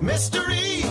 mystery.